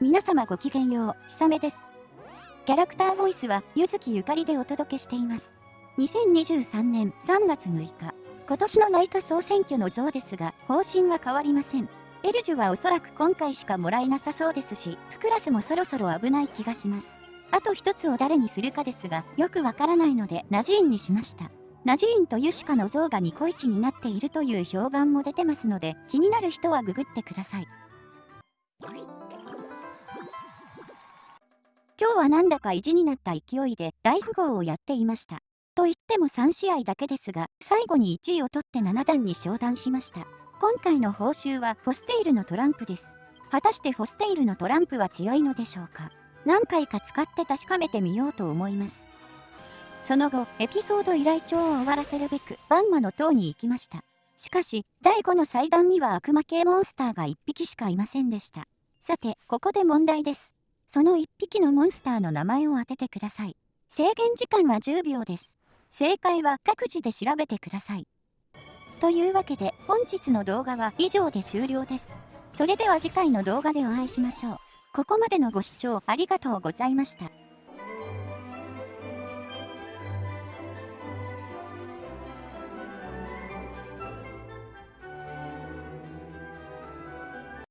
皆様ごきげんよう、ひさめです。キャラクターボイスは、ゆずきゆかりでお届けしています。2023年3月6日、今年のナイト総選挙の像ですが、方針は変わりません。エルジュはおそらく今回しかもらえなさそうですし、フクラスもそろそろ危ない気がします。あと一つを誰にするかですが、よくわからないので、ナジーンにしました。ナジーンとユシカの像がニコイチになっているという評判も出てますので、気になる人はググってください。今日はなんだか意地になった勢いで大富豪をやっていました。と言っても3試合だけですが、最後に1位を取って7段に昇段しました。今回の報酬はフォステイルのトランプです。果たしてフォステイルのトランプは強いのでしょうか何回か使って確かめてみようと思います。その後、エピソード依頼帳を終わらせるべく、バンマの塔に行きました。しかし、第5の祭壇には悪魔系モンスターが1匹しかいませんでした。さて、ここで問題です。その1匹のモンスターの名前を当ててください。制限時間は10秒です。正解は各自で調べてください。というわけで本日の動画は以上で終了です。それでは次回の動画でお会いしましょう。ここまでのご視聴ありがとうございました。